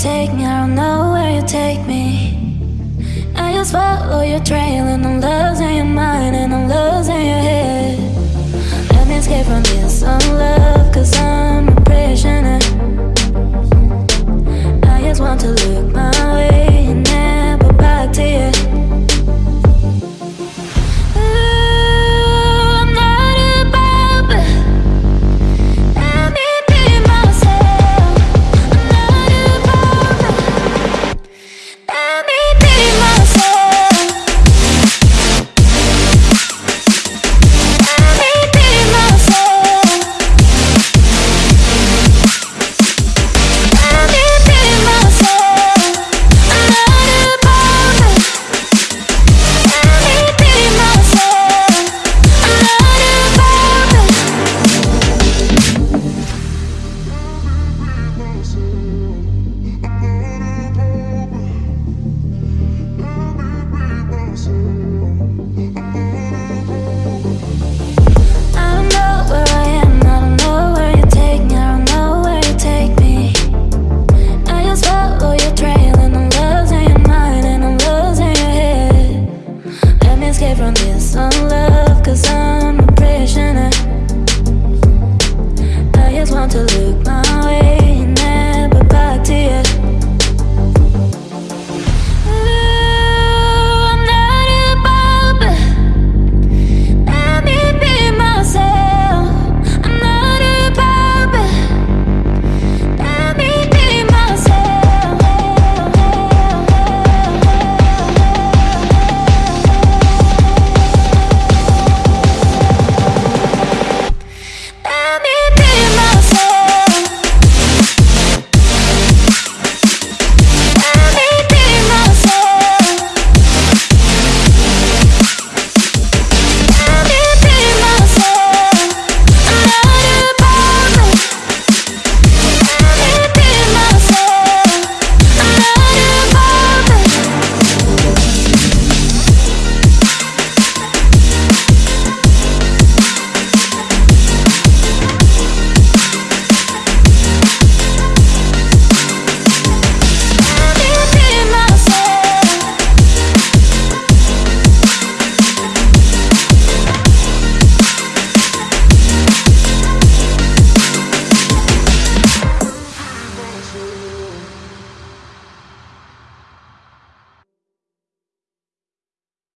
take me, I don't know where you take me. I just follow your trail and I'm losing your mind.